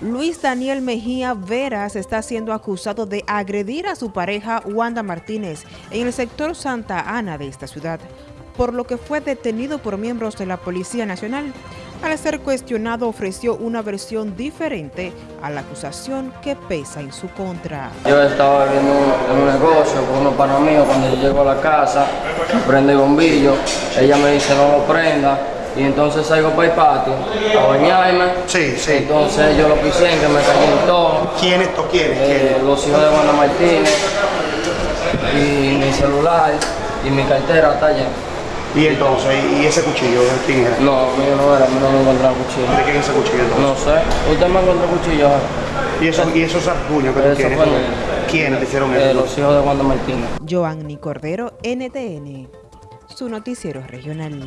Luis Daniel Mejía Veras está siendo acusado de agredir a su pareja Wanda Martínez en el sector Santa Ana de esta ciudad, por lo que fue detenido por miembros de la Policía Nacional. Al ser cuestionado ofreció una versión diferente a la acusación que pesa en su contra. Yo estaba viendo en un negocio con unos panos cuando yo llego a la casa, prende el bombillo, ella me dice no lo prenda, y entonces salgo para el patio a bañarme. Sí, sí. Entonces yo lo pisé en que me todo. ¿Quién esto quiere? Eh, los hijos de Wanda Martínez y mi celular y mi cartera está allá. ¿Y entonces, y ese cuchillo de quién era? No, mío no era, no me encontraba cuchillo. ¿De quién es ese cuchillo entonces? No sé, usted me encontró cuchillo. ¿Y, eso, y esos rasguños que tú tú? mío. ¿Quiénes te hicieron Eh, eso? los hijos de Wanda Martínez. Joanny Cordero, NTN, su noticiero regional.